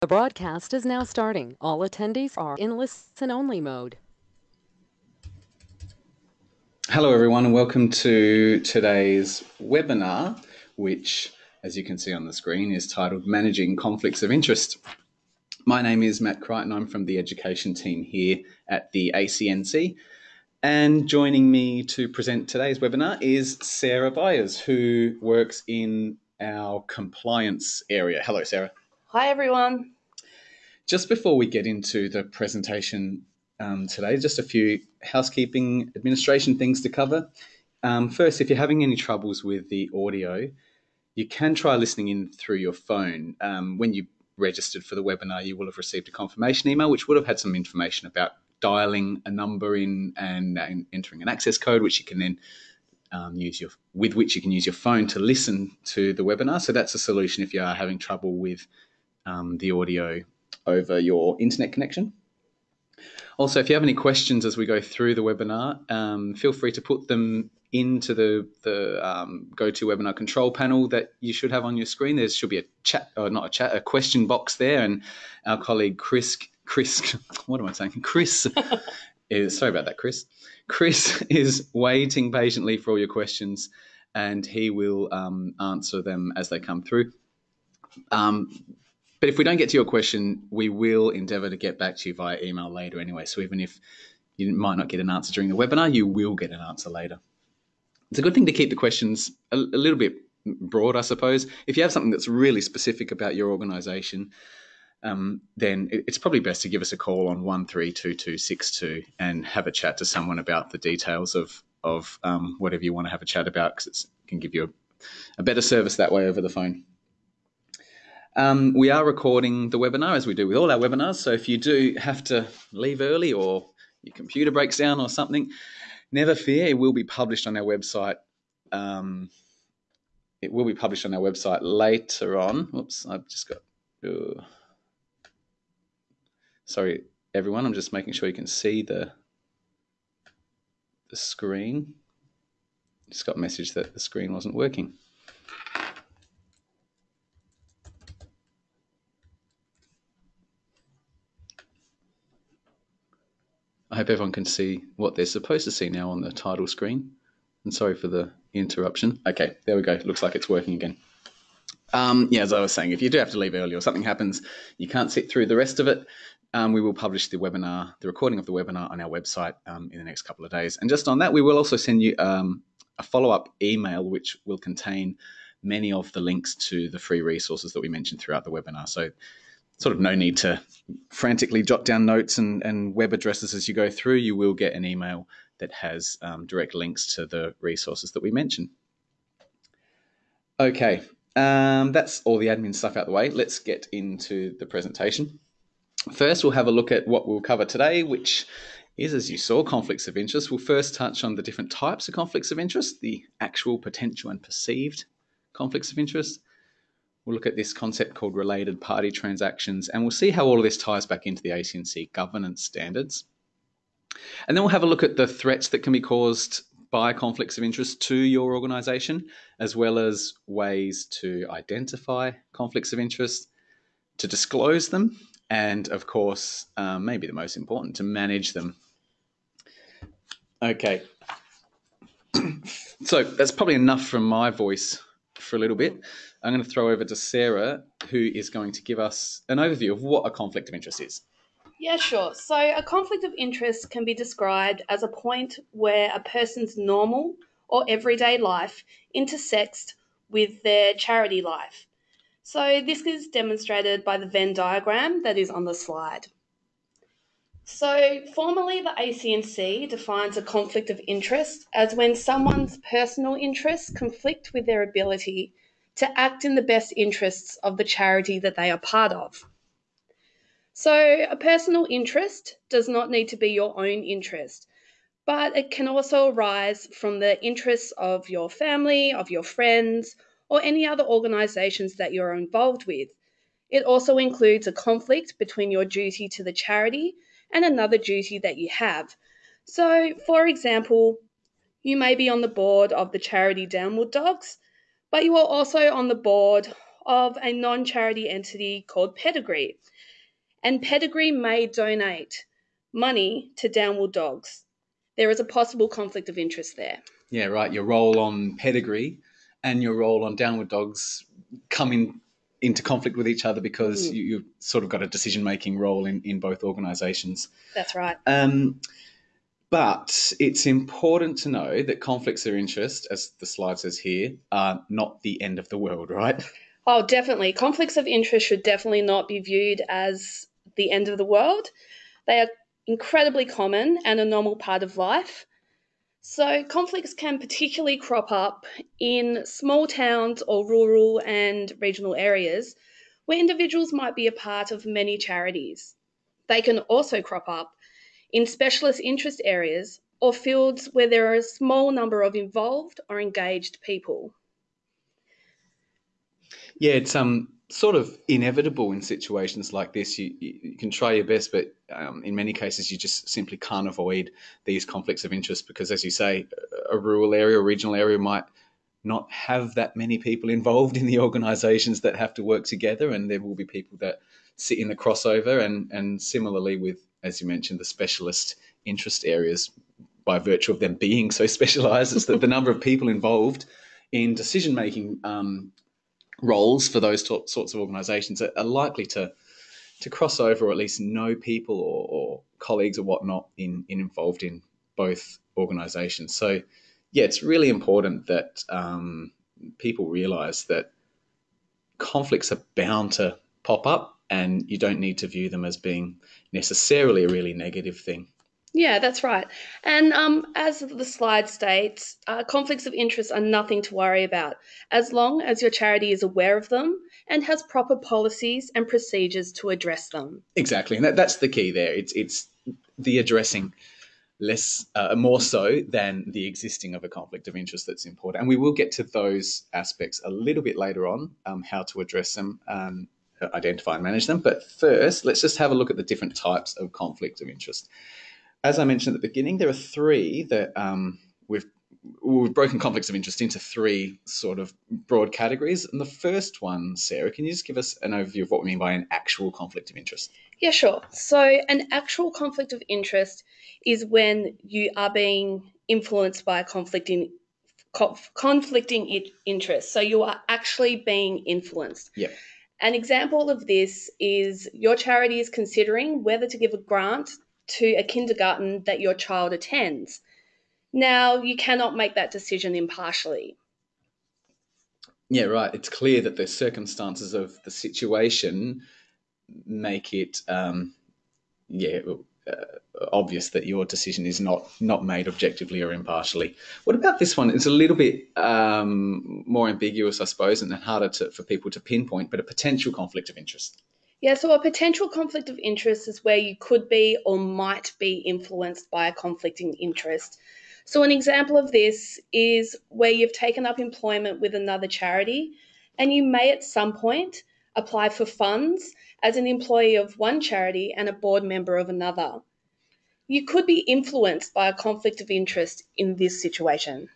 The broadcast is now starting. All attendees are in listen-only mode. Hello, everyone, and welcome to today's webinar, which, as you can see on the screen, is titled Managing Conflicts of Interest. My name is Matt Crichton. I'm from the education team here at the ACNC. And joining me to present today's webinar is Sarah Byers, who works in our compliance area. Hello, Sarah. Hi, everyone. Just before we get into the presentation um, today, just a few housekeeping administration things to cover. Um, first, if you're having any troubles with the audio, you can try listening in through your phone. Um, when you registered for the webinar, you will have received a confirmation email, which would have had some information about dialing a number in and, and entering an access code, which you can then um, use your with which you can use your phone to listen to the webinar. So that's a solution if you are having trouble with um, the audio over your internet connection. Also, if you have any questions as we go through the webinar, um, feel free to put them into the, the um, GoToWebinar control panel that you should have on your screen. There should be a chat, or not a chat, a question box there, and our colleague Chris, Chris, what am I saying? Chris is sorry about that, Chris. Chris is waiting patiently for all your questions, and he will um, answer them as they come through. Um, but if we don't get to your question, we will endeavour to get back to you via email later anyway. So even if you might not get an answer during the webinar, you will get an answer later. It's a good thing to keep the questions a, a little bit broad, I suppose. If you have something that's really specific about your organisation, um, then it's probably best to give us a call on 132262 and have a chat to someone about the details of, of um, whatever you want to have a chat about because it can give you a, a better service that way over the phone. Um, we are recording the webinar as we do with all our webinars. So if you do have to leave early or your computer breaks down or something, never fear. It will be published on our website. Um, it will be published on our website later on. Oops, I've just got. Sorry, everyone. I'm just making sure you can see the the screen. Just got a message that the screen wasn't working. Hope everyone can see what they're supposed to see now on the title screen. And sorry for the interruption. Okay, there we go. Looks like it's working again. Um, yeah, as I was saying, if you do have to leave early or something happens, you can't sit through the rest of it. Um, we will publish the webinar, the recording of the webinar on our website um, in the next couple of days. And just on that, we will also send you um, a follow-up email, which will contain many of the links to the free resources that we mentioned throughout the webinar. So sort of no need to frantically jot down notes and, and web addresses as you go through. You will get an email that has um, direct links to the resources that we mention. Okay, um, that's all the admin stuff out the way. Let's get into the presentation. First, we'll have a look at what we'll cover today, which is, as you saw, conflicts of interest. We'll first touch on the different types of conflicts of interest, the actual, potential, and perceived conflicts of interest. We'll look at this concept called related party transactions, and we'll see how all of this ties back into the ACNC governance standards. And then we'll have a look at the threats that can be caused by conflicts of interest to your organisation, as well as ways to identify conflicts of interest, to disclose them, and of course, um, maybe the most important, to manage them. Okay, so that's probably enough from my voice for a little bit. I'm going to throw over to Sarah, who is going to give us an overview of what a conflict of interest is. Yeah, sure. So, a conflict of interest can be described as a point where a person's normal or everyday life intersects with their charity life. So, this is demonstrated by the Venn diagram that is on the slide. So, formally, the ACNC defines a conflict of interest as when someone's personal interests conflict with their ability to act in the best interests of the charity that they are part of. So, a personal interest does not need to be your own interest, but it can also arise from the interests of your family, of your friends, or any other organisations that you're involved with. It also includes a conflict between your duty to the charity and another duty that you have. So, for example, you may be on the board of the charity Downward Dogs, but you are also on the board of a non charity entity called Pedigree. And Pedigree may donate money to Downward Dogs. There is a possible conflict of interest there. Yeah, right. Your role on Pedigree and your role on Downward Dogs come in, into conflict with each other because Mm. you, you've sort of got a decision making role in, in both organisations. That's right. Um, but it's important to know that conflicts of interest, as the slide says here, are not the end of the world, right? Oh, definitely. Conflicts of interest should definitely not be viewed as the end of the world. They are incredibly common and a normal part of life. So, conflicts can particularly crop up in small towns or rural and regional areas where individuals might be a part of many charities. They can also crop up in specialist interest areas or fields where there are a small number of involved or engaged people. Yeah, it's um sort of inevitable in situations like this. You, you, can try your best, but um, in many cases, you just simply can't avoid these conflicts of interest because, as you say, a rural area or regional area might not have that many people involved in the organisations that have to work together, and there will be people that sit in the crossover. And and similarly with, as you mentioned, the specialist interest areas, by virtue of them being so specialised, it's that the number of people involved in decision making um, roles for those sorts of organisations are, are likely to to cross over or at least know people or, or colleagues or whatnot in, in involved in both organisations. So yeah, it's really important that um, people realise that conflicts are bound to pop up, and you don't need to view them as being necessarily a really negative thing. Yeah, that's right. And um, as the slide states, uh, conflicts of interest are nothing to worry about as long as your charity is aware of them and has proper policies and procedures to address them. Exactly, and that, that's the key there. It's it's the addressing less uh, more so than the existing of a conflict of interest that's important, and we will get to those aspects a little bit later on, um, how to address them, um, identify and manage them. But first, let's just have a look at the different types of conflict of interest. As I mentioned at the beginning, there are three that um, we've we've broken conflicts of interest into three sort of broad categories. And the first one, Sarah, can you just give us an overview of what we mean by an actual conflict of interest? Yeah, sure. So, an actual conflict of interest is when you are being influenced by a conflicting conf- conflicting interest. So, you are actually being influenced. Yeah. An example of this is your charity is considering whether to give a grant to a kindergarten that your child attends. Now, you cannot make that decision impartially. Yeah, right. It's clear that the circumstances of the situation make it, um, yeah, uh, obvious that your decision is not not made objectively or impartially. What about this one? It's a little bit um, more ambiguous, I suppose, and harder to, for people to pinpoint, but a potential conflict of interest. Yeah, so a potential conflict of interest is where you could be or might be influenced by a conflicting interest. So, an example of this is where you've taken up employment with another charity and you may at some point apply for funds as an employee of one charity and a board member of another. You could be influenced by a conflict of interest in this situation.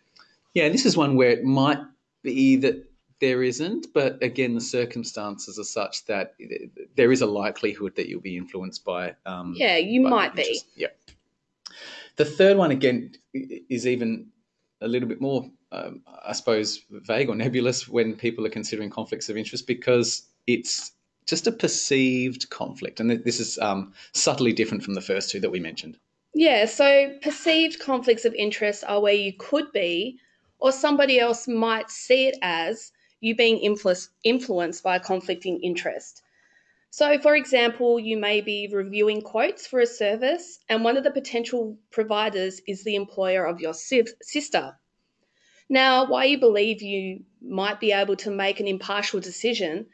Yeah, this is one where it might be that there isn't, but again, the circumstances are such that there is a likelihood that you'll be influenced by. Um, Yeah, you by might be. Yeah. The third one again is even a little bit more, um, I suppose, vague or nebulous when people are considering conflicts of interest because it's just a perceived conflict, and this is um, subtly different from the first two that we mentioned. Yeah, so perceived conflicts of interest are where you could be, or somebody else might see it as you being influ- influenced by a conflicting interest. So, for example, you may be reviewing quotes for a service, and one of the potential providers is the employer of your si- sister. Now, why you believe you might be able to make an impartial decision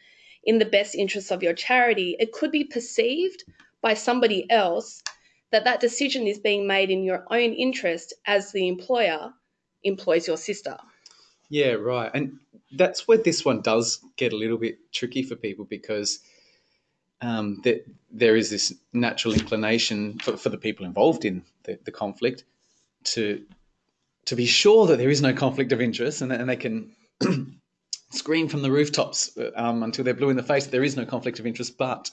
in the best interests of your charity, it could be perceived by somebody else that that decision is being made in your own interest as the employer employs your sister. Yeah, right. And that's where this one does get a little bit tricky for people because um, that there is this natural inclination for, for the people involved in the, the conflict to to be sure that there is no conflict of interest and, and they can scream from the rooftops um, until they're blue in the face that there is no conflict of interest, but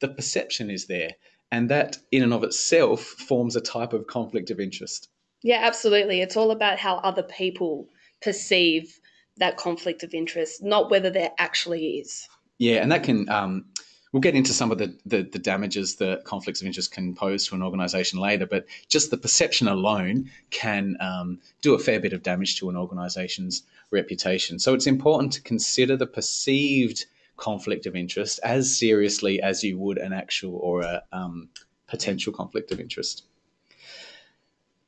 the perception is there. And that, in and of itself, forms a type of conflict of interest. Yeah, absolutely. It's all about how other people perceive that conflict of interest, not whether there actually is. Yeah, and that can um, we'll get into some of the, the, the damages that conflicts of interest can pose to an organisation later, but just the perception alone can um, do a fair bit of damage to an organisation's reputation. So it's important to consider the perceived conflict of interest as seriously as you would an actual or a um, potential conflict of interest.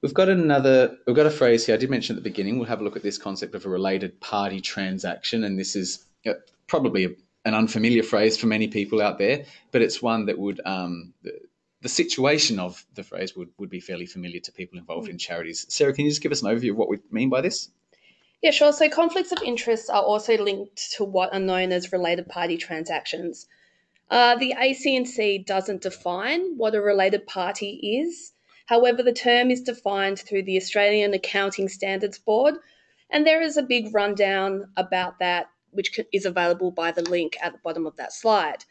We've got another, we've got a phrase here. I did mention at the beginning. We'll have a look at this concept of a related party transaction, and this is uh, probably a an unfamiliar phrase for many people out there, but it's one that would um, the, the, situation of the phrase would, would be fairly familiar to people involved in charities. Sarah, can you just give us an overview of what we mean by this? Yeah, sure. So conflicts of interest are also linked to what are known as related party transactions. Uh, the ACNC doesn't define what a related party is. However, the term is defined through the Australian Accounting Standards Board, and there is a big rundown about that which is available by the link at the bottom of that slide.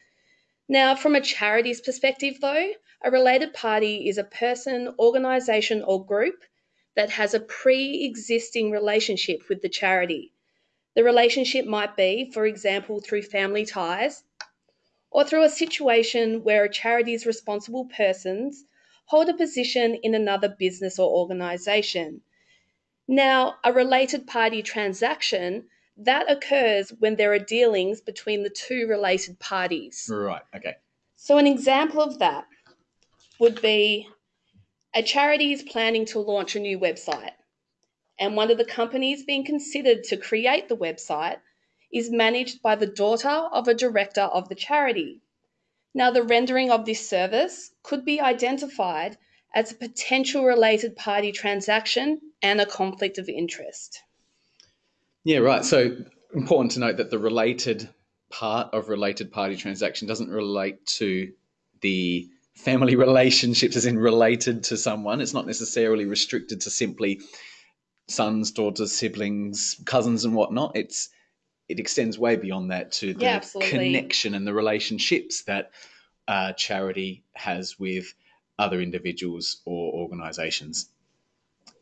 Now, from a charity's perspective, though, a related party is a person, organisation, or group that has a pre existing relationship with the charity. The relationship might be, for example, through family ties or through a situation where a charity's responsible persons hold a position in another business or organisation. Now, a related party transaction that occurs when there are dealings between the two related parties. Right, okay. So, an example of that would be a charity is planning to launch a new website, and one of the companies being considered to create the website is managed by the daughter of a director of the charity. Now, the rendering of this service could be identified as a potential related party transaction and a conflict of interest. Yeah, right. So important to note that the related part of related party transaction doesn't relate to the family relationships as in related to someone. It's not necessarily restricted to simply sons, daughters, siblings, cousins, and whatnot. It's it extends way beyond that to the yeah, connection and the relationships that uh, charity has with other individuals or organisations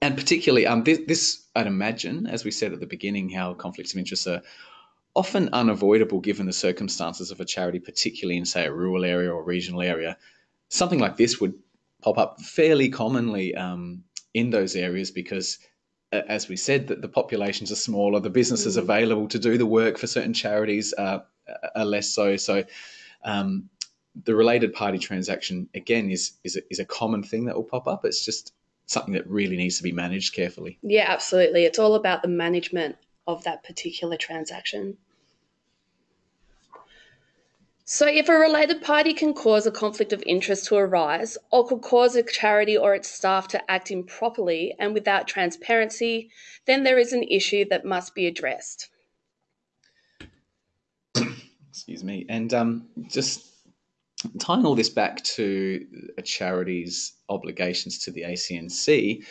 and particularly um, this, this, I'd imagine, as we said at the beginning, how conflicts of interest are often unavoidable given the circumstances of a charity, particularly in, say, a rural area or regional area. Something like this would pop up fairly commonly um, in those areas because, as we said, that the populations are smaller, the businesses mm. available to do the work for certain charities uh, are less so. So, um, the related party transaction again is is a, is a common thing that will pop up. It's just something that really needs to be managed carefully. Yeah, absolutely. It's all about the management of that particular transaction. So, if a related party can cause a conflict of interest to arise, or could cause a charity or its staff to act improperly and without transparency, then there is an issue that must be addressed. Excuse me. And um, just tying all this back to a charity's obligations to the ACNC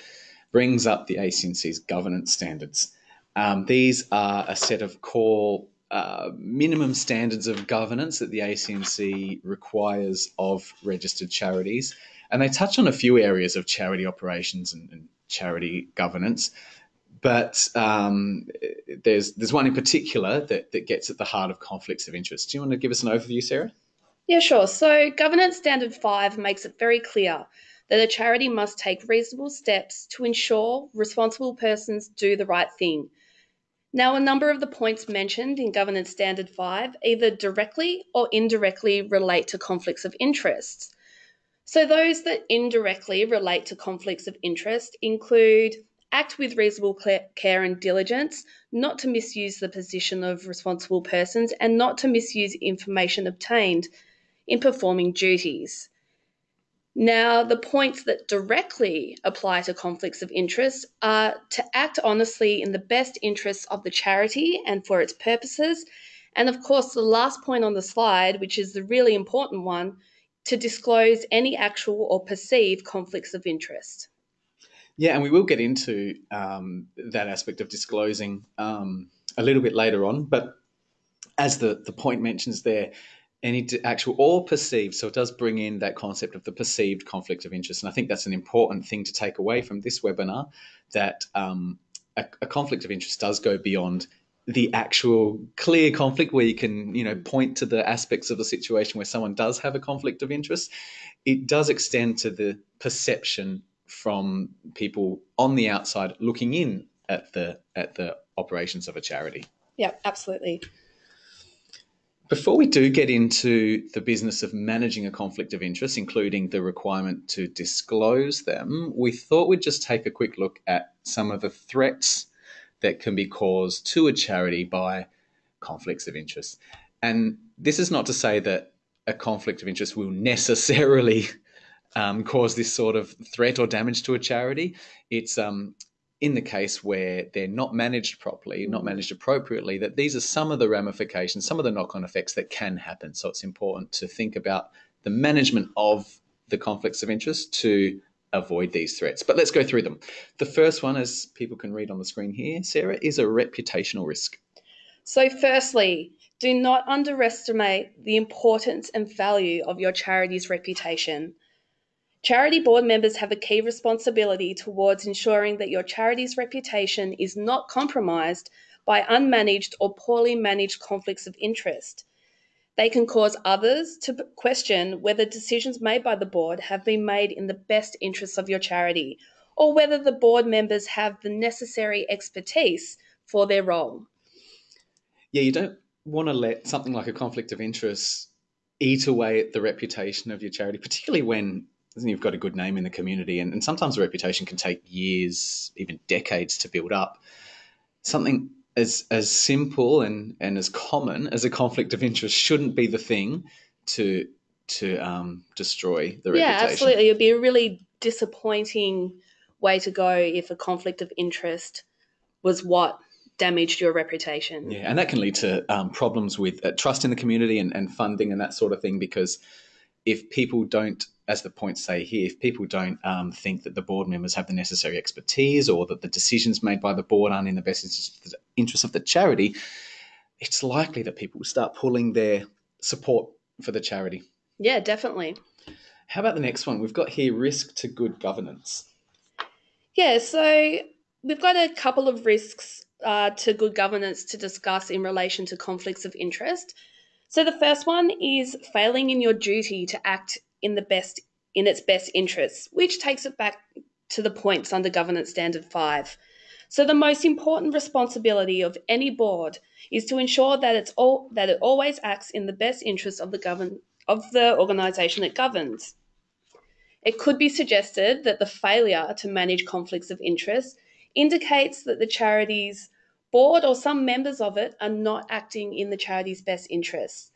brings up the ACNC's governance standards. Um, these are a set of core uh, minimum standards of governance that the ACNC requires of registered charities. And they touch on a few areas of charity operations and, and charity governance. But um, there's, there's one in particular that, that gets at the heart of conflicts of interest. Do you want to give us an overview, Sarah? Yeah, sure. So, Governance Standard 5 makes it very clear that a charity must take reasonable steps to ensure responsible persons do the right thing. Now, a number of the points mentioned in Governance Standard 5 either directly or indirectly relate to conflicts of interest. So, those that indirectly relate to conflicts of interest include act with reasonable care and diligence, not to misuse the position of responsible persons, and not to misuse information obtained in performing duties. Now, the points that directly apply to conflicts of interest are to act honestly in the best interests of the charity and for its purposes. And of course, the last point on the slide, which is the really important one, to disclose any actual or perceived conflicts of interest. Yeah, and we will get into um, that aspect of disclosing um, a little bit later on. But as the, the point mentions there, any actual or perceived, so it does bring in that concept of the perceived conflict of interest. And I think that's an important thing to take away from this webinar that um, a, a conflict of interest does go beyond the actual clear conflict where you can you know point to the aspects of the situation where someone does have a conflict of interest it does extend to the perception from people on the outside looking in at the at the operations of a charity yeah absolutely before we do get into the business of managing a conflict of interest, including the requirement to disclose them, we thought we'd just take a quick look at some of the threats that can be caused to a charity by conflicts of interest. And this is not to say that a conflict of interest will necessarily um, cause this sort of threat or damage to a charity. It's um, in the case where they're not managed properly, not mm. managed appropriately, that these are some of the ramifications, some of the knock on effects that can happen. So it's important to think about the management of the conflicts of interest to avoid these threats. But let's go through them. The first one, as people can read on the screen here, Sarah, is a reputational risk. So, firstly, do not underestimate the importance and value of your charity's reputation. Charity board members have a key responsibility towards ensuring that your charity's reputation is not compromised by unmanaged or poorly managed conflicts of interest. They can cause others to question whether decisions made by the board have been made in the best interests of your charity or whether the board members have the necessary expertise for their role. Yeah, you don't want to let something like a conflict of interest eat away at the reputation of your charity, particularly when you've got a good name in the community, and, and sometimes a reputation can take years, even decades to build up. Something as as simple and and as common as a conflict of interest shouldn't be the thing to to um, destroy the yeah, reputation. absolutely. It'd be a really disappointing way to go if a conflict of interest was what damaged your reputation. Yeah, and that can lead to um, problems with uh, trust in the community and, and funding and that sort of thing because if people don't as the points say here, if people don't um, think that the board members have the necessary expertise or that the decisions made by the board aren't in the best interest of the charity, it's likely that people will start pulling their support for the charity. Yeah, definitely. How about the next one? We've got here risk to good governance. Yeah, so we've got a couple of risks uh, to good governance to discuss in relation to conflicts of interest. So the first one is failing in your duty to act in the best in its best interests, which takes it back to the points under Governance Standard 5. So the most important responsibility of any board is to ensure that it's all that it always acts in the best interests of the govern of the organisation it governs. It could be suggested that the failure to manage conflicts of interest indicates that the charity's board or some members of it are not acting in the charity's best interests.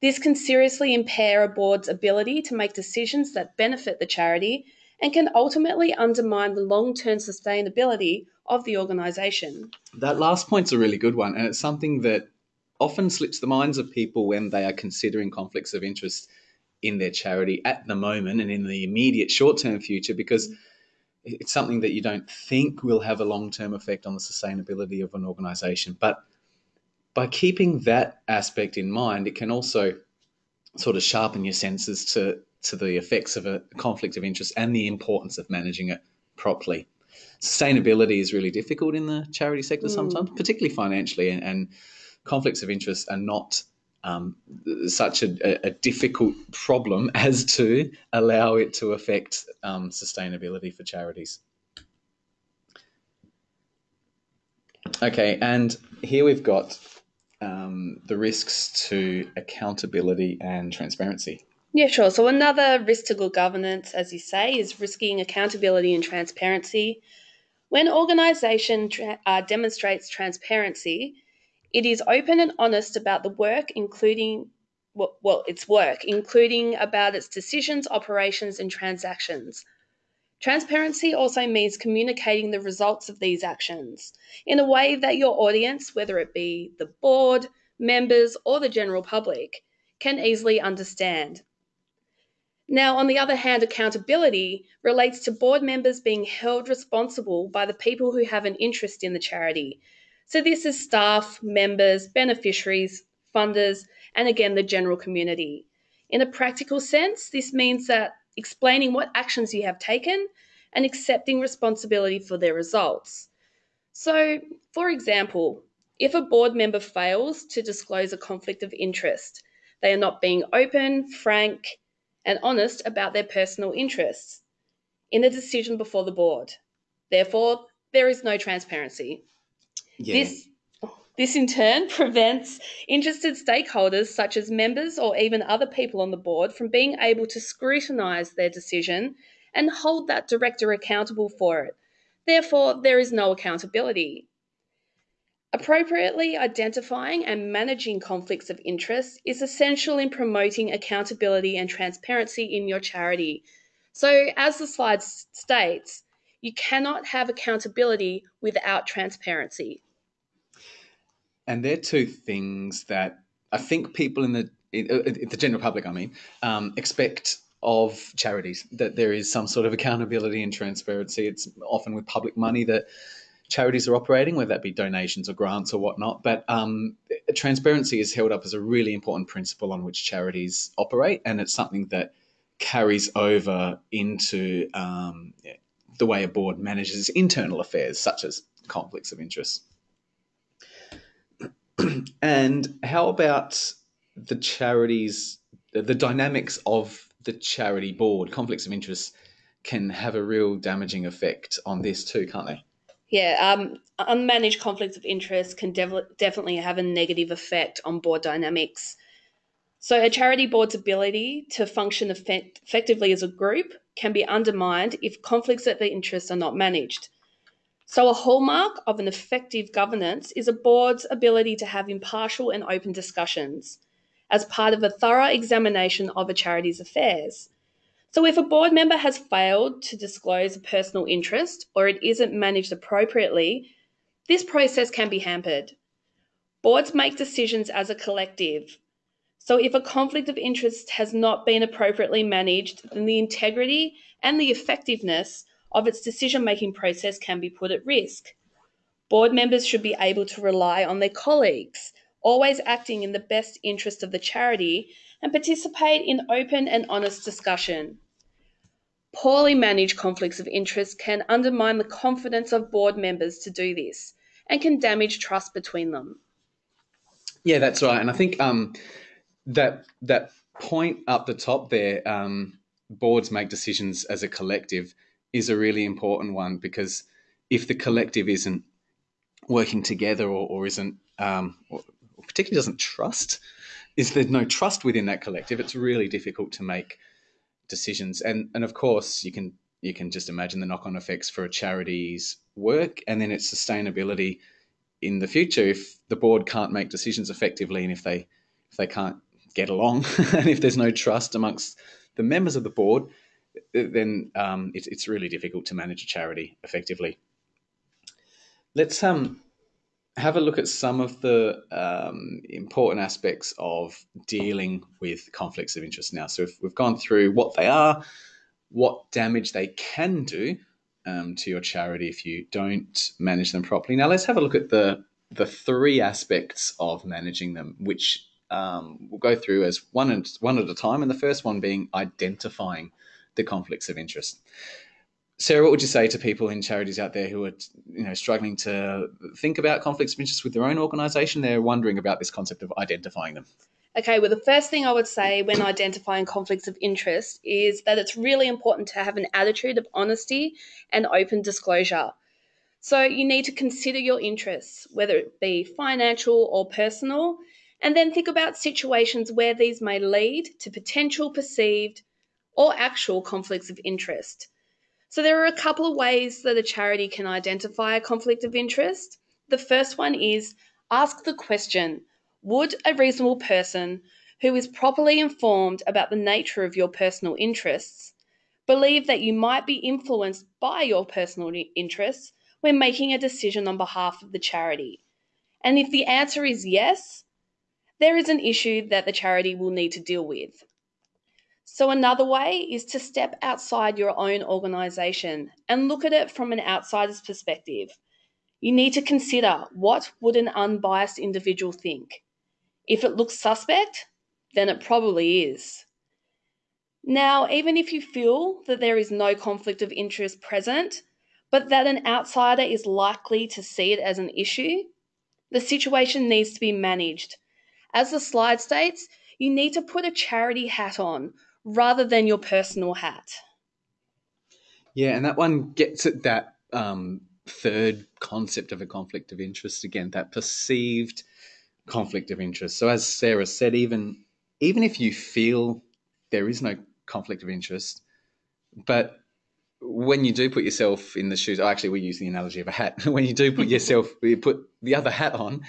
This can seriously impair a board's ability to make decisions that benefit the charity and can ultimately undermine the long term sustainability of the organisation. That last point's a really good one, and it's something that often slips the minds of people when they are considering conflicts of interest in their charity at the moment and in the immediate short term future because it's something that you don't think will have a long term effect on the sustainability of an organisation. But by keeping that aspect in mind, it can also sort of sharpen your senses to to the effects of a conflict of interest and the importance of managing it properly. Sustainability is really difficult in the charity sector mm. sometimes, particularly financially, and, and, conflicts of interest are not um, such a, a, difficult problem as to allow it to affect um, sustainability for charities. Okay, and here we've got um, the risks to accountability and transparency? Yeah, sure. So, another risk to good governance, as you say, is risking accountability and transparency. When organisation tra- uh, demonstrates transparency, it is open and honest about the work, including well, well, its work, including about its decisions, operations, and transactions. Transparency also means communicating the results of these actions in a way that your audience, whether it be the board, members, or the general public, can easily understand. Now, on the other hand, accountability relates to board members being held responsible by the people who have an interest in the charity. So, this is staff, members, beneficiaries, funders, and again, the general community. In a practical sense, this means that explaining what actions you have taken and accepting responsibility for their results. So, for example, if a board member fails to disclose a conflict of interest, they are not being open, frank, and honest about their personal interests in a decision before the board. Therefore, there is no transparency. Yeah. This this in turn prevents interested stakeholders such as members or even other people on the board from being able to scrutinise their decision and hold that director accountable for it. Therefore, there is no accountability. Appropriately identifying and managing conflicts of interest is essential in promoting accountability and transparency in your charity. So, as the slide states, you cannot have accountability without transparency. And they're two things that I think people in the in, uh, the general public, I mean, um, expect of charities that there is some sort of accountability and transparency. It's often with public money that charities are operating, whether that be donations or grants or whatnot. But um, transparency is held up as a really important principle on which charities operate, and it's something that carries over into um, the way a board manages internal affairs, such as conflicts of interest. and how about the charities, the dynamics of the charity board? Conflicts of interest can have a real damaging effect on this too, can't they? Yeah, um, unmanaged conflicts of interest can definitely have a negative effect on board dynamics. So, a charity board's ability to function effect- effectively as a group can be undermined if conflicts of interest are not managed. So, a hallmark of an effective governance is a board's ability to have impartial and open discussions as part of a thorough examination of a charity's affairs. So, if a board member has failed to disclose a personal interest or it isn't managed appropriately, this process can be hampered. Boards make decisions as a collective. So, if a conflict of interest has not been appropriately managed, then the integrity and the effectiveness of its decision making process can be put at risk. Board members should be able to rely on their colleagues, always acting in the best interest of the charity, and participate in open and honest discussion. Poorly managed conflicts of interest can undermine the confidence of board members to do this and can damage trust between them. Yeah, that's right. And I think um, that that point up the top there, um, boards make decisions as a collective is a really important one because if the collective isn't working together or, or isn't um, or particularly doesn't trust is there no trust within that collective it's really difficult to make decisions. And and of course you can you can just imagine the knock-on effects for a charity's work and then its sustainability in the future if the board can't make decisions effectively and if they if they can't get along and if there's no trust amongst the members of the board then um, it's, it's really difficult to manage a charity effectively. Let's um, have a look at some of the um, important aspects of dealing with conflicts of interest now. So we've gone through what they are, what damage they can do um, to your charity if you don't manage them properly. Now let's have a look at the the three aspects of managing them, which um, we'll go through as one and one at a time. And the first one being identifying the conflicts of interest. Sarah, what would you say to people in charities out there who are, you know, struggling to think about conflicts of interest with their own organisation? They're wondering about this concept of identifying them. Okay, well, the first thing I would say when identifying conflicts of interest is that it's really important to have an attitude of honesty and open disclosure. So you need to consider your interests, whether it be financial or personal, and then think about situations where these may lead to potential perceived or actual conflicts of interest. So, there are a couple of ways that a charity can identify a conflict of interest. The first one is ask the question Would a reasonable person who is properly informed about the nature of your personal interests believe that you might be influenced by your personal interests when making a decision on behalf of the charity? And if the answer is yes, there is an issue that the charity will need to deal with. So, another way is to step outside your own organization and look at it from an outsider's perspective. You need to consider what would an unbiased individual think. If it looks suspect, then it probably is. Now, even if you feel that there is no conflict of interest present, but that an outsider is likely to see it as an issue, the situation needs to be managed. As the slide states, you need to put a charity hat on rather than your personal hat. Yeah, and that one gets at that um, third concept of a conflict of interest again, that perceived conflict of interest. So, as Sarah said, even even if you feel there is no conflict of interest, but when you do put yourself in the shoes, oh, actually, we use the analogy of a hat. when you do put yourself, you put the other hat on,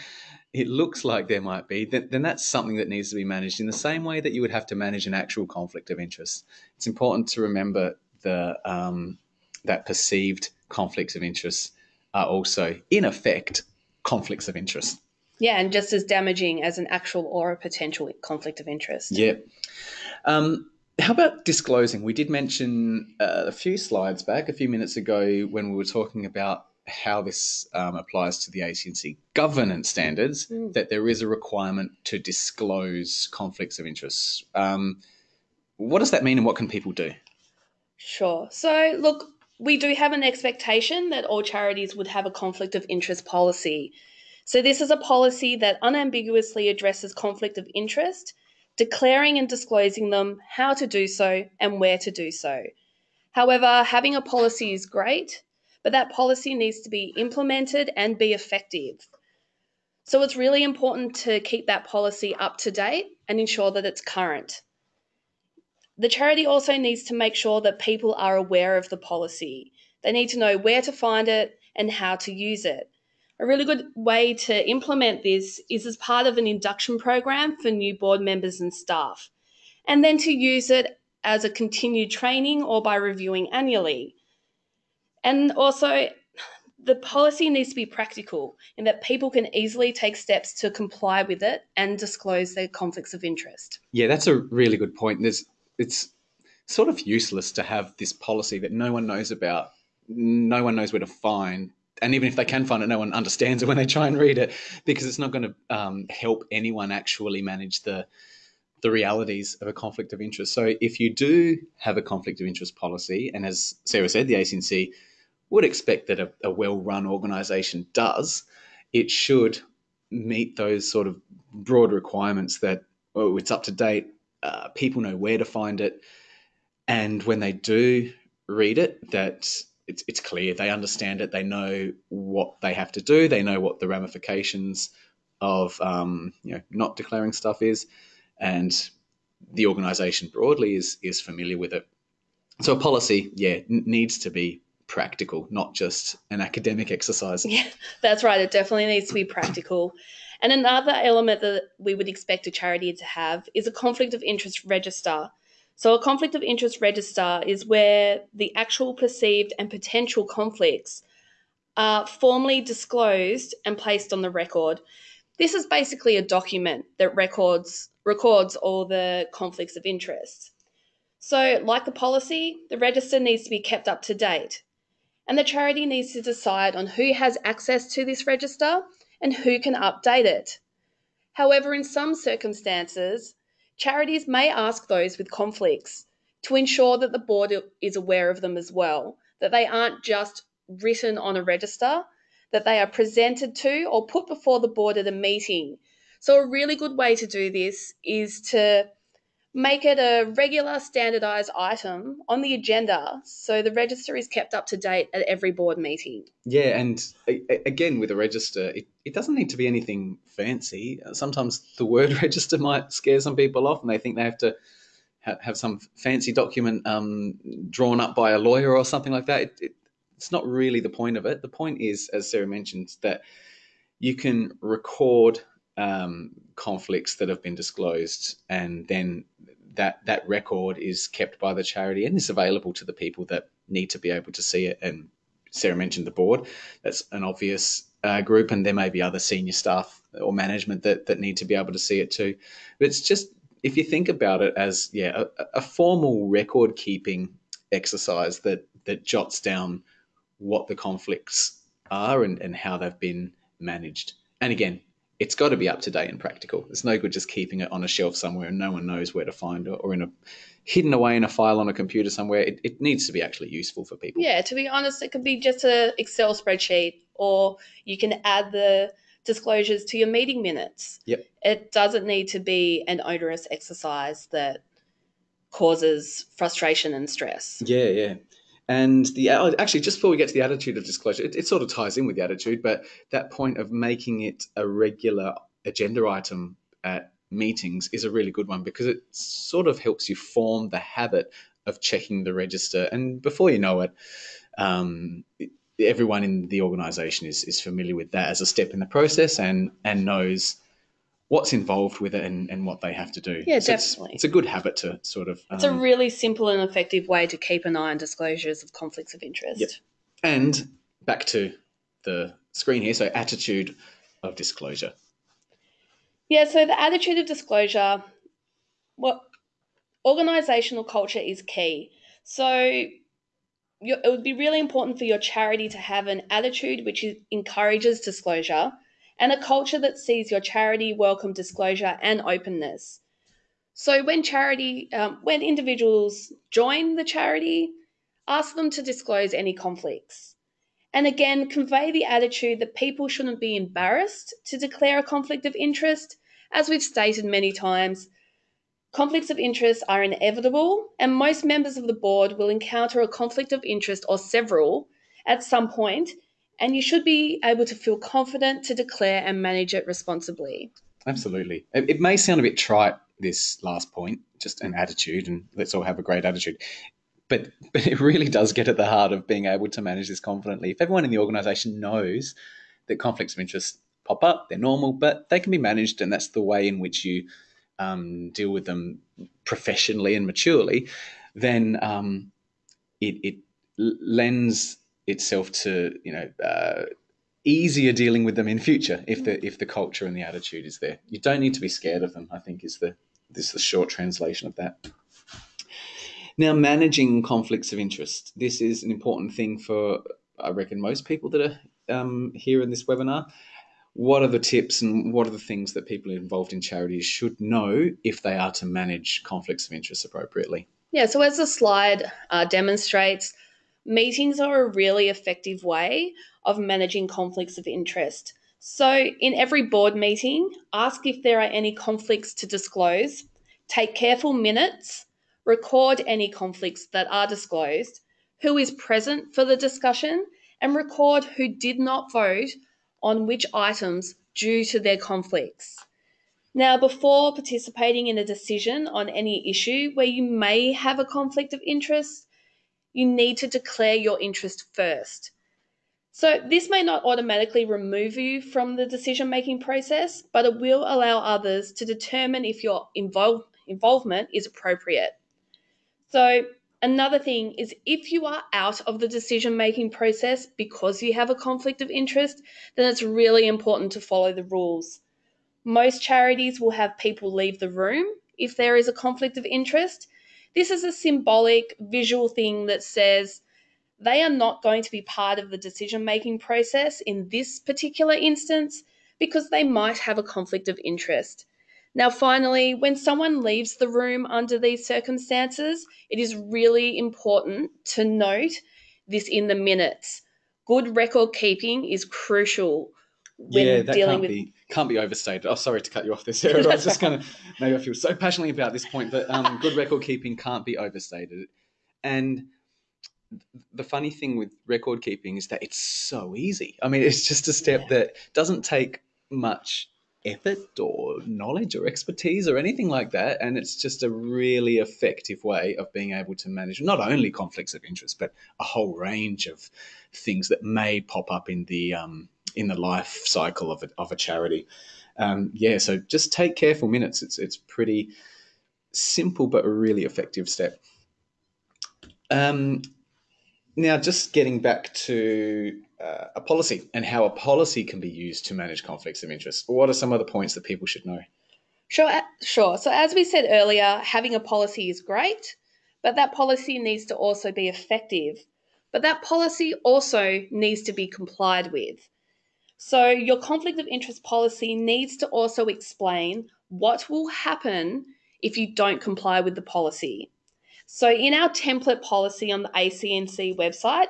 it looks like there might be, then, then that's something that needs to be managed in the same way that you would have to manage an actual conflict of interest. It's important to remember the um, that perceived conflicts of interest are also, in effect, conflicts of interest. Yeah, and just as damaging as an actual or a potential conflict of interest. Yeah. Um, how about disclosing? We did mention uh, a few slides back, a few minutes ago, when we were talking about how this um, applies to the ACNC governance standards, mm. that there is a requirement to disclose conflicts of interest. Um, what does that mean and what can people do? Sure. So, look, we do have an expectation that all charities would have a conflict of interest policy. So, this is a policy that unambiguously addresses conflict of interest, declaring and disclosing them, how to do so, and where to do so. However, having a policy is great, but that policy needs to be implemented and be effective. So, it's really important to keep that policy up to date and ensure that it's current. The charity also needs to make sure that people are aware of the policy. They need to know where to find it and how to use it. A really good way to implement this is as part of an induction program for new board members and staff, and then to use it as a continued training or by reviewing annually. And also, the policy needs to be practical in that people can easily take steps to comply with it and disclose their conflicts of interest. Yeah, that's a really good point. There's it's sort of useless to have this policy that no one knows about, no one knows where to find, and even if they can find it, no one understands it when they try and read it because it's not going to um, help anyone actually manage the the realities of a conflict of interest. So if you do have a conflict of interest policy, and as Sarah said, the ACNC would expect that a, a well-run organisation does, it should meet those sort of broad requirements that oh, it's up to date, uh, people know where to find it, and when they do read it, that it's it's clear. They understand it, they know what they have to do, they know what the ramifications of um, you know not declaring stuff is, and the organisation broadly is is familiar with it. So a policy, yeah, n- needs to be practical, not just an academic exercise. Yeah, that's right. It definitely needs to be practical. And another element that we would expect a charity to have is a conflict of interest register. So, a conflict of interest register is where the actual perceived and potential conflicts are formally disclosed and placed on the record. This is basically a document that records records all the conflicts of interest. So, like the policy, the register needs to be kept up to date. And the charity needs to decide on who has access to this register and who can update it. However, in some circumstances, charities may ask those with conflicts to ensure that the board is aware of them as well, that they aren't just written on a register, that they are presented to or put before the board at a meeting. So, a really good way to do this is to make it a regular standardized item on the agenda so the register is kept up to date at every board meeting. Yeah, and again, with a register, it, it doesn't need to be anything fancy. Sometimes the word register might scare some people off and they think they have to ha- have some fancy document um, drawn up by a lawyer or something like that. It, it, it's not really the point of it. The point is, as Sarah mentioned, that you can record um, conflicts that have been disclosed, and then that that record is kept by the charity and is available to the people that need to be able to see it. And Sarah mentioned the board; that's an obvious uh, group, and there may be other senior staff or management that that need to be able to see it too. But it's just if you think about it as yeah, a, a formal record keeping exercise that that jots down what the conflicts are and, and how they've been managed. And again, it's got to be up to date and practical. It's no good just keeping it on a shelf somewhere and no one knows where to find it or in a hidden away in a file on a computer somewhere. It, it needs to be actually useful for people. Yeah, to be honest, it could be just a Excel spreadsheet, or you can add the disclosures to your meeting minutes. Yep. It doesn't need to be an onerous exercise that causes frustration and stress. Yeah, yeah. And the oh, actually, just before we get to the attitude of disclosure, it, it sort of ties in with the attitude, but that point of making it a regular agenda item at meetings is a really good one because it sort of helps you form the habit of checking the register. And before you know it, um, everyone in the organization is, is familiar with that as a step in the process and, and knows what's involved with it and, and what they have to do. Yeah, So it's- definitely. It's, a good habit to sort of. It's a um, really simple and effective way to keep an eye on disclosures of conflicts of interest. Yep. and back to the screen here. So attitude of disclosure. Yeah, so the attitude of disclosure, what organizational culture is key. So it would be really important for your charity to have an attitude which encourages disclosure and a culture that sees your charity welcome disclosure and openness. So when charity, um, when individuals join the charity, ask them to disclose any conflicts. And again, convey the attitude that people shouldn't be embarrassed to declare a conflict of interest. As we've stated many times, conflicts of interest are inevitable, and most members of the board will encounter a conflict of interest or several at some point, and you should be able to feel confident to declare and manage it responsibly. Absolutely. It, may sound a bit trite, this last point, just an attitude, and let's all have a great attitude. But, but it really does get at the heart of being able to manage this confidently. If everyone in the organization knows that conflicts of interest pop up, they're normal, but they can be managed, and that's the way in which you um, deal with them professionally and maturely, then um, it, it lends itself to you know uh, easier dealing with them in future if the if the culture and the attitude is there. You don't need to be scared of them. I think is the this is the short translation of that. Now, managing conflicts of interest. This is an important thing for I reckon most people that are um, here in this webinar. What are the tips and what are the things that people involved in charities should know if they are to manage conflicts of interest appropriately? Yeah, so as the slide uh, demonstrates, meetings are a really effective way of managing conflicts of interest. So, in every board meeting, ask if there are any conflicts to disclose, take careful minutes, record any conflicts that are disclosed, who is present for the discussion, and record who did not vote on which items due to their conflicts. Now, before participating in a decision on any issue where you may have a conflict of interest, you need to declare your interest first. So, this may not automatically remove you from the decision making process, but it will allow others to determine if your invol- involvement is appropriate. So, another thing is if you are out of the decision making process because you have a conflict of interest, then it's really important to follow the rules. Most charities will have people leave the room if there is a conflict of interest. This is a symbolic visual thing that says they are not going to be part of the decision making process in this particular instance because they might have a conflict of interest. Now, finally, when someone leaves the room under these circumstances, it is really important to note this in the minutes. Good record keeping is crucial when yeah, that dealing can't with be can't be overstated. Oh, sorry to cut you off there, Sarah. I was just kind of maybe I feel so passionately about this point, but um, good record keeping can't be overstated. And the funny thing with record keeping is that it's so easy. I mean, it's just a step Yeah. that doesn't take much effort or knowledge or expertise or anything like that, and it's just a really effective way of being able to manage not only conflicts of interest but a whole range of things that may pop up in the um, in the life cycle of a, of a charity. Um, yeah, so just take careful minutes. It's it's pretty simple but a really effective step. Um, now, just getting back to uh, a policy and how a policy can be used to manage conflicts of interest. What are some of the points that people should know? Sure, sure. So, as we said earlier, having a policy is great, but that policy needs to also be effective. but that policy also needs to be complied with. So, your conflict of interest policy needs to also explain what will happen if you don't comply with the policy. So, in our template policy on the ACNC website,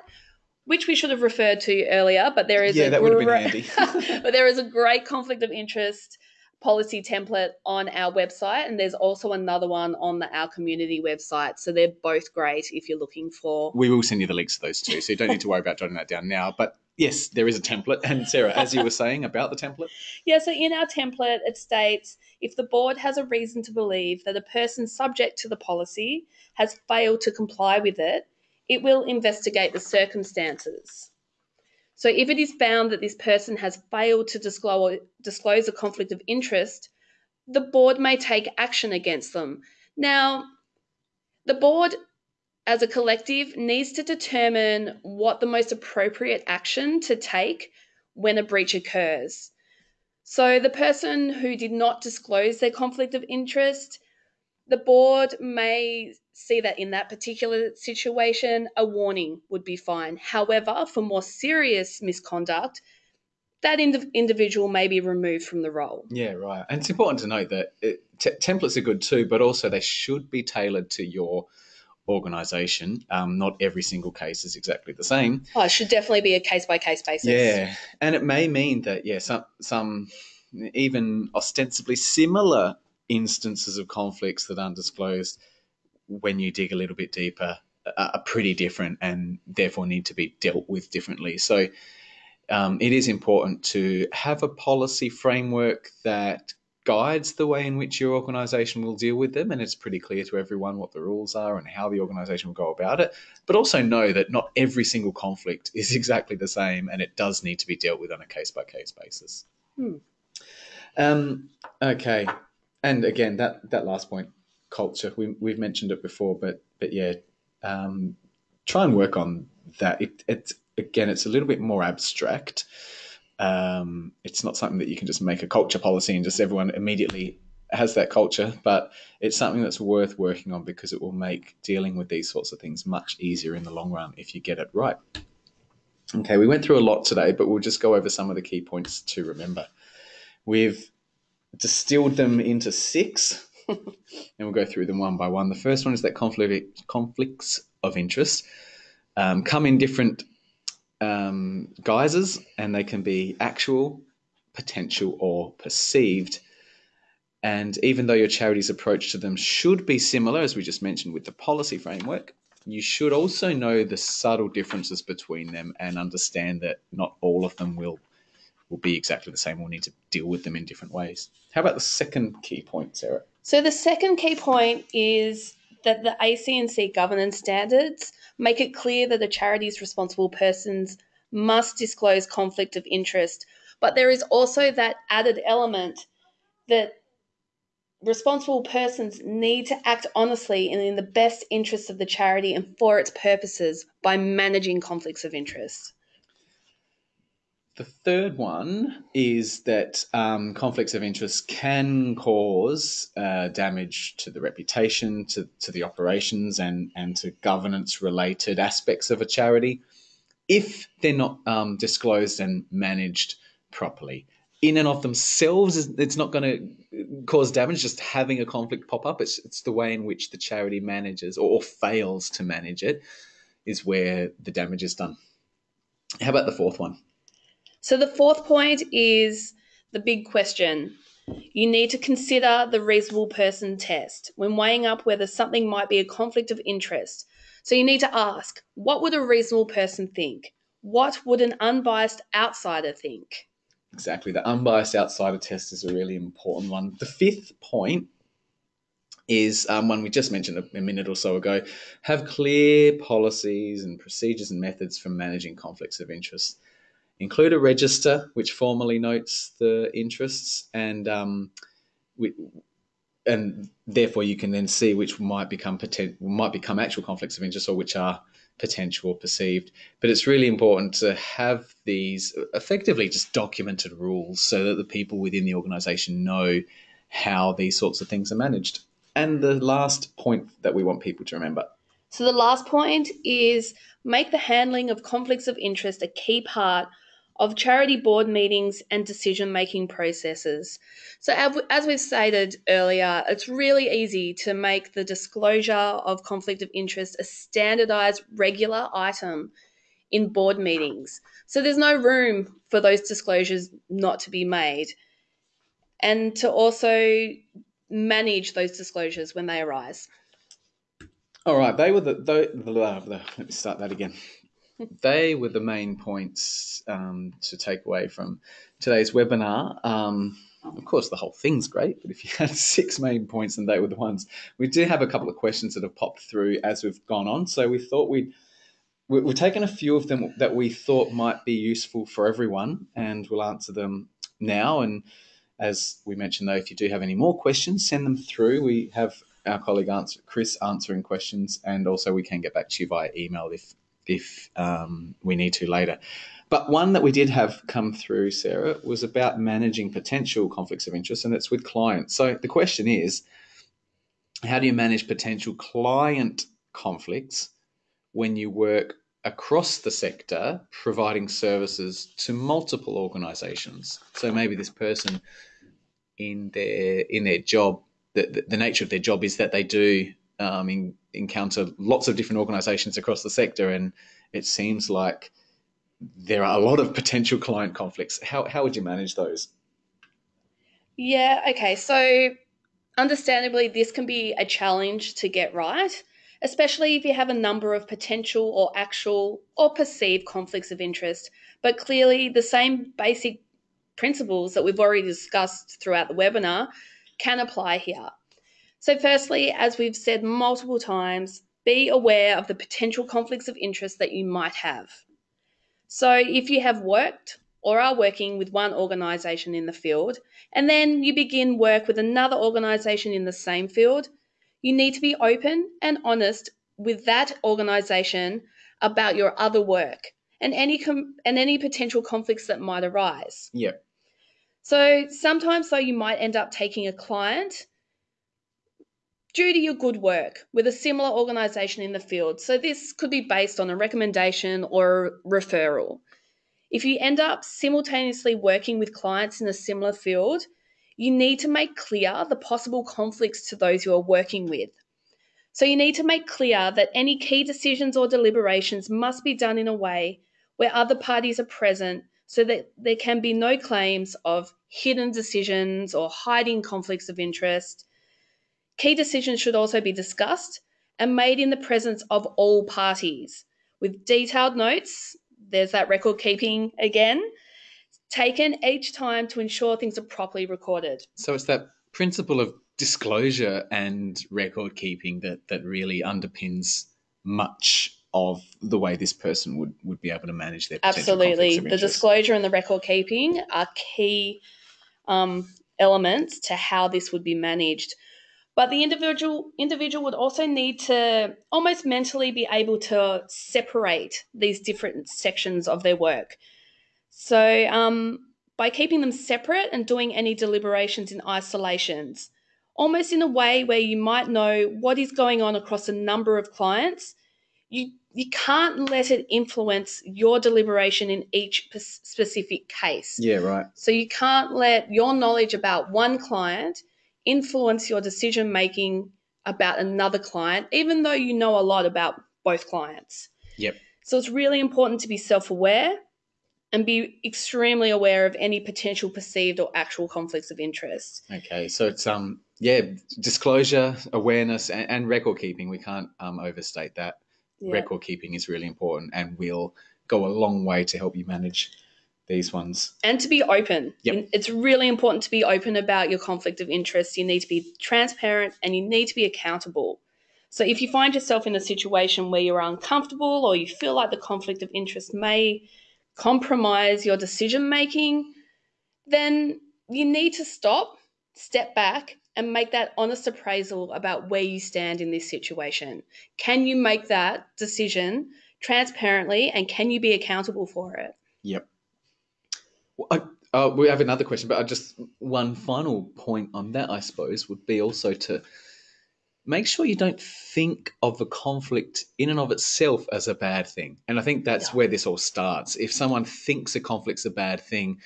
which we should have referred to earlier, but there is Yeah, a that would have been handy. but there is a great conflict of interest policy template on our website, and there's also another one on the our community website. So they're both great if you're looking for. We will send you the links to those two, so you don't need to worry about jotting that down now. But yes, there is a template. And Sarah, as you were saying about the template, Yeah, so in our template, it states if the board has a reason to believe that a person subject to the policy has failed to comply with it, it will investigate the circumstances. So if it is found that this person has failed to disclose, a conflict of interest, the board may take action against them. Now, the board as a collective needs to determine what the most appropriate action to take when a breach occurs. So the person who did not disclose their conflict of interest, the board may see that in that particular situation, a warning would be fine. However, for more serious misconduct, that ind- individual may be removed from the role. yeah, right. And it's important to note that it, t- templates are good too, but also they should be tailored to your organisation. Um, not every single case is exactly the same. Oh, it should definitely be a case by case basis. Yeah, and it may mean that yeah, some some even ostensibly similar instances of conflicts that aren't disclosed when you dig a little bit deeper are pretty different and therefore need to be dealt with differently. So um, it is important to have a policy framework that guides the way in which your organization will deal with them and it's pretty clear to everyone what the rules are and how the organization will go about it but also know that not every single conflict is exactly the same and it does need to be dealt with on a case by case basis Hmm. um, okay and again that that last point culture we, we've mentioned it before but but yeah um, try and work on that. It, it's again it's a little bit more abstract. Um, it's not something that you can just make a culture policy and just everyone immediately has that culture but it's something that's worth working on because it will make dealing with these sorts of things much easier in the long run if you get it right. Okay we went through a lot today but we'll just go over some of the key points to remember. We've distilled them into six and we'll go through them one by one the first one is that conflict conflicts of interest um, come in different um, guises, and they can be actual, potential, or perceived. And even though your charity's approach to them should be similar, as we just mentioned with the policy framework, you should also know the subtle differences between them and understand that not all of them will will be exactly the same. We'll need to deal with them in different ways. How about the second key point, Sarah? So the second key point is that the ACNC governance standards make it clear that a charity's responsible persons must disclose conflict of interest. But there is also that added element that responsible persons need to act honestly and in the best interests of the charity and for its purposes by managing conflicts of interest. The third one is that um, conflicts of interest can cause uh, damage to the reputation, to, to the operations, and, and to governance related aspects of a charity if they're not um, disclosed and managed properly. In and of themselves, it's not going to cause damage just having a conflict pop up. It's, it's the way in which the charity manages or, or fails to manage it is where the damage is done. How about the fourth one? So the fourth point is the big question. You need to consider the reasonable person test when weighing up whether something might be a conflict of interest. So you need to ask, what would a reasonable person think? What would an unbiased outsider think? Exactly. The unbiased outsider test is a really important one. The fifth point is um, one we just mentioned a, a minute or so ago have clear policies and procedures and methods for managing conflicts of interest. Include a register which formally notes the interests and um, we, and therefore you can then see which might become poten- might become actual conflicts of interest or which are potential or perceived. But it's really important to have these effectively just documented rules so that the people within the organisation know how these sorts of things are managed. And the last point that we want people to remember So the last point is make the handling of conflicts of interest a key part of charity board meetings and decision making processes. So, as we've stated earlier, it's really easy to make the disclosure of conflict of interest a standardized regular item in board meetings. So, there's no room for those disclosures not to be made. And to also manage those disclosures when they arise. All right, they were the, the, the, the let me start that again they were the main points um, to take away from today's webinar. Um, of course, the whole thing's great, but if you had six main points and they were the ones, we do have a couple of questions that have popped through as we've gone on. So we thought we'd we've taken a few of them that we thought might be useful for everyone, and we'll answer them now. And as we mentioned, though, if you do have any more questions, send them through. We have our colleague answer, Chris answering questions, and also we can get back to you via email if if um, we need to later. But one that we did have come through, Sarah, was about managing potential conflicts of interest, and it's with clients. So the question is how do you manage potential client conflicts when you work across the sector providing services to multiple organizations? So maybe this person in their in their job, the, the nature of their job is that they do um, in, encounter lots of different organizations across the sector, and it seems like there are a lot of potential client conflicts. How, how would you manage those? Yeah, okay. So, understandably, this can be a challenge to get right, especially if you have a number of potential or actual or perceived conflicts of interest. But clearly, the same basic principles that we've already discussed throughout the webinar can apply here. So, firstly, as we've said multiple times, be aware of the potential conflicts of interest that you might have. So, if you have worked or are working with one organisation in the field, and then you begin work with another organisation in the same field, you need to be open and honest with that organisation about your other work and any com- and any potential conflicts that might arise. Yeah. So sometimes though you might end up taking a client due to your good work with a similar organisation in the field. So, this could be based on a recommendation or a referral. If you end up simultaneously working with clients in a similar field, you need to make clear the possible conflicts to those you are working with. So, you need to make clear that any key decisions or deliberations must be done in a way where other parties are present so that there can be no claims of hidden decisions or hiding conflicts of interest Key decisions should also be discussed and made in the presence of all parties with detailed notes. There's that record keeping again, taken each time to ensure things are properly recorded. So it's that principle of disclosure and record keeping that, that really underpins much of the way this person would, would be able to manage their absolutely the disclosure and the record keeping are key um, elements to how this would be managed but the individual individual would also need to almost mentally be able to separate these different sections of their work. So um, by keeping them separate and doing any deliberations in isolations, almost in a way where you might know what is going on across a number of clients, you you can't let it influence your deliberation in each specific case. Yeah, right. So you can't let your knowledge about one client influence your decision making about another client, even though you know a lot about both clients. Yep. So it's really important to be self aware and be extremely aware of any potential perceived or actual conflicts of interest. Okay, so it's um yeah disclosure, awareness, and, and record keeping. We can't um, overstate that. Yeah. Record keeping is really important, and will go a long way to help you manage these ones. And to be open. Yep. It's really important to be open about your conflict of interest. You need to be transparent and you need to be accountable. So if you find yourself in a situation where you're uncomfortable or you feel like the conflict of interest may compromise your decision making, then you need to stop, step back, and make that honest appraisal about where you stand in this situation. Can you make that decision transparently and can you be accountable for it? Yep. I, uh, we have another question, but I just one final point on that, I suppose, would be also to make sure you don't think of the conflict in and of itself as a bad thing. And I think that's Yeah. where this all starts. If someone thinks a conflict's a bad thing,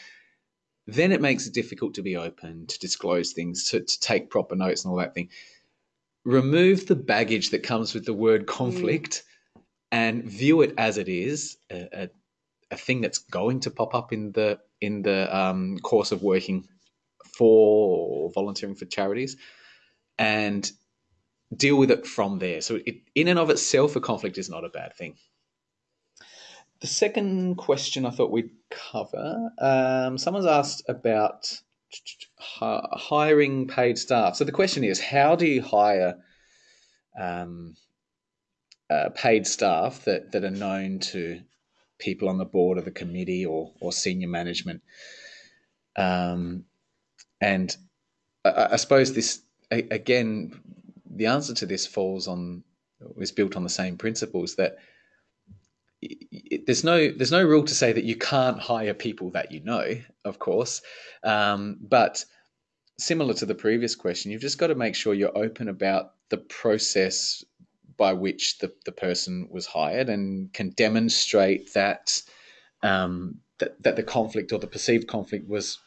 then it makes it difficult to be open, to disclose things, to, to take proper notes and all that thing. Remove the baggage that comes with the word conflict and view it as it is a, a, a thing that's going to pop up in the in the um, course of working for or volunteering for charities and deal with it from there. So, it, in and of itself, a conflict is not a bad thing. The second question I thought we'd cover um, someone's asked about hiring paid staff. So, the question is how do you hire um, uh, paid staff that, that are known to people on the board of the committee or, or senior management? Um, and I, I suppose this, again, the answer to this falls on is built on the same principles that there's no there's no rule to say that you can't hire people that you know, of course, um, but similar to the previous question, you've just got to make sure you're open about the process by which the, the person was hired and can demonstrate that um, that that the conflict or the perceived conflict was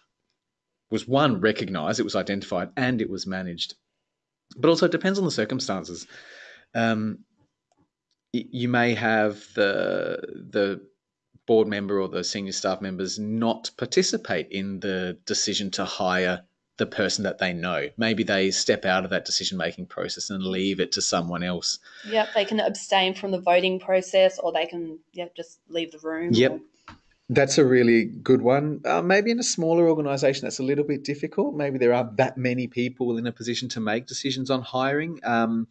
was one recognized, it was identified, and it was managed. But also, it depends on the circumstances. Um, you may have the the board member or the senior staff members not participate in the decision to hire the person that they know. Maybe they step out of that decision making process and leave it to someone else. Yep, they can abstain from the voting process or they can yep, just leave the room. Yep. or- That's a really good one. Uh, maybe in a smaller organization, that's a little bit difficult. Maybe there aren't that many people in a position to make decisions on hiring, um,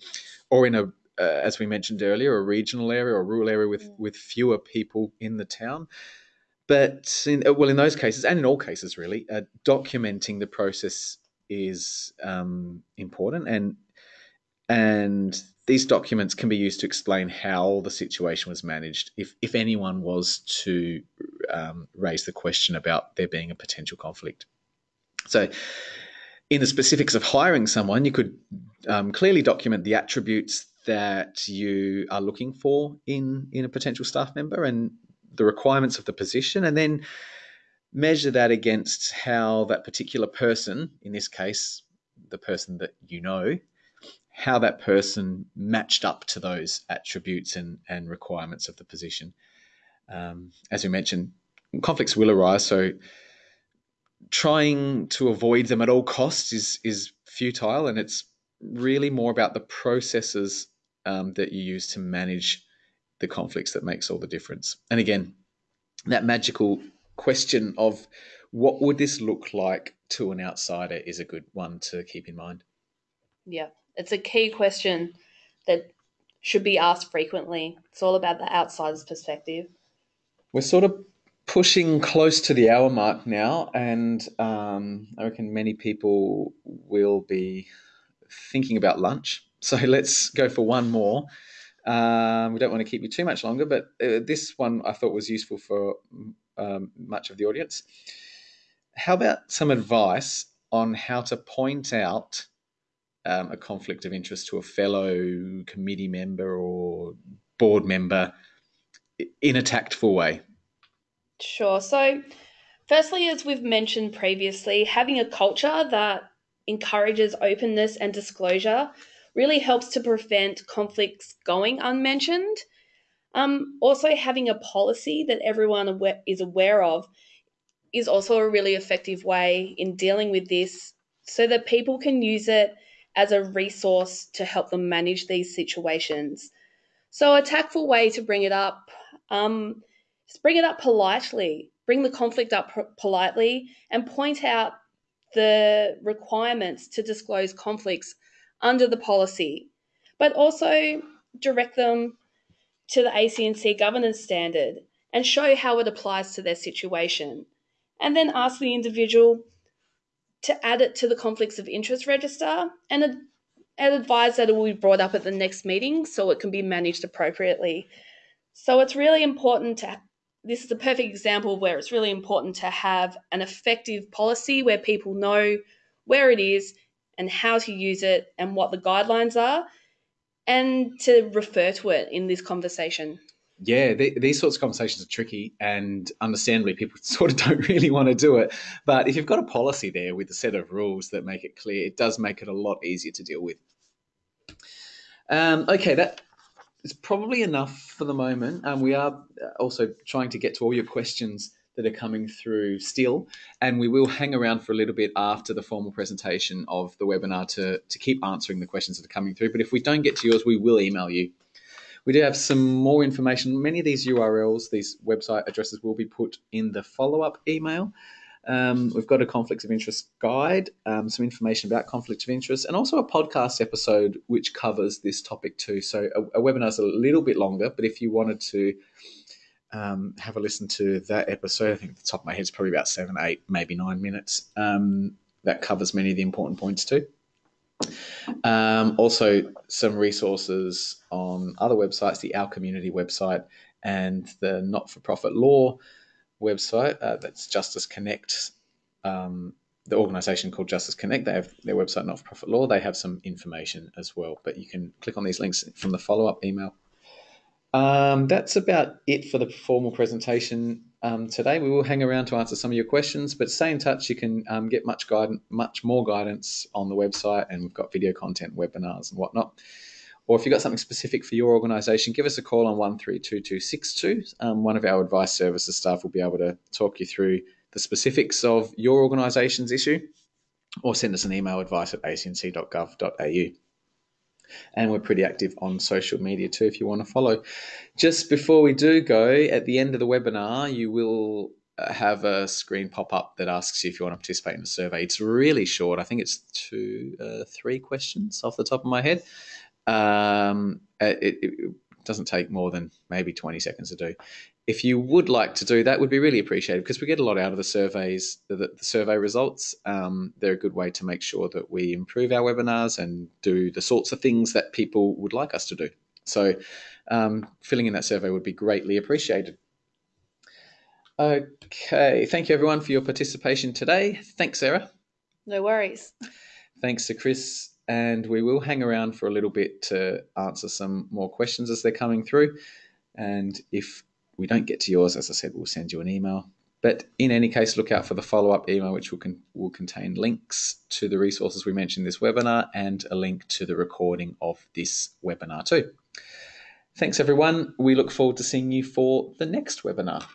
or in a, uh, as we mentioned earlier, a regional area or rural area with Mm. with fewer people in the town. But in, uh, well, in those cases, and in all cases, really, uh, documenting the process is um, important, and and these documents can be used to explain how the situation was managed. If if anyone was to um, raise the question about there being a potential conflict, so in the specifics of hiring someone, you could um, clearly document the attributes that you are looking for in in a potential staff member and the requirements of the position, and then measure that against how that particular person, in this case, the person that you know, how that person matched up to those attributes and, and requirements of the position. Um, as we mentioned, conflicts will arise, so trying to avoid them at all costs is is futile, and it's really more about the processes um, that you use to manage the conflicts that makes all the difference. And again, that magical question of what would this look like to an outsider is a good one to keep in mind. Yeah, it's a key question that should be asked frequently. It's all about the outsider's perspective. We're sort of pushing close to the hour mark now, and um, I reckon many people will be thinking about lunch. So let's go for one more. Um, we don't want to keep you too much longer, but uh, this one I thought was useful for um, much of the audience. How about some advice on how to point out um, a conflict of interest to a fellow committee member or board member in a tactful way? Sure. So, firstly, as we've mentioned previously, having a culture that encourages openness and disclosure really helps to prevent conflicts going unmentioned. Um, also, having a policy that everyone is aware of is also a really effective way in dealing with this so that people can use it as a resource to help them manage these situations. So, a tactful way to bring it up. Um, just bring it up politely. Bring the conflict up politely and point out the requirements to disclose conflicts under the policy, but also direct them to the ACNC governance standard and show how it applies to their situation. And then ask the individual to add it to the conflicts of interest register and, and advise that it will be brought up at the next meeting so it can be managed appropriately. So it's really important to this is a perfect example where it's really important to have an effective policy where people know where it is and how to use it and what the guidelines are, and to refer to it in this conversation. Yeah, th- these sorts of conversations are tricky, and understandably, people sort of don't really want to do it. But if you've got a policy there with a set of rules that make it clear, it does make it a lot easier to deal with. Um, okay, that is probably enough for the moment. Um, we are also trying to get to all your questions that are coming through still, and we will hang around for a little bit after the formal presentation of the webinar to, to keep answering the questions that are coming through. But if we don't get to yours, we will email you. We do have some more information. Many of these URLs, these website addresses, will be put in the follow up email. Um, we've got a conflicts of interest guide, um, some information about conflicts of interest, and also a podcast episode which covers this topic too. So a, a webinar is a little bit longer, but if you wanted to um, have a listen to that episode, I think at the top of my head is probably about seven, eight, maybe nine minutes. Um, that covers many of the important points too. Um, also, some resources on other websites, the Our Community website and the Not for Profit Law website. Uh, that's Justice Connect, um, the organisation called Justice Connect. They have their website, Not for Profit Law. They have some information as well, but you can click on these links from the follow up email. Um, that's about it for the formal presentation um, today. We will hang around to answer some of your questions, but stay in touch. You can um, get much guidance, much more guidance on the website, and we've got video content, webinars, and whatnot. Or if you've got something specific for your organisation, give us a call on one three two two six two. Um, one of our advice services staff will be able to talk you through the specifics of your organisation's issue, or send us an email advice at acnc.gov.au and we're pretty active on social media too if you want to follow. Just before we do go, at the end of the webinar, you will uh, have a screen pop up that asks you if you want to participate in a survey. It's really short. I think it's two, uh, three questions off the top of my head. Um, it, it, doesn't take more than maybe 20 seconds to do. If you would like to do that, would be really appreciated because we get a lot out of the surveys, the, the survey results. Um, they're a good way to make sure that we improve our webinars and do the sorts of things that people would like us to do. So, um, filling in that survey would be greatly appreciated. Okay, thank you everyone for your participation today. Thanks, Sarah. No worries. Thanks to Chris and we will hang around for a little bit to answer some more questions as they're coming through. And if we don't get to yours, as I said, we'll send you an email. But in any case, look out for the follow up email, which will, con- will contain links to the resources we mentioned in this webinar and a link to the recording of this webinar, too. Thanks, everyone. We look forward to seeing you for the next webinar.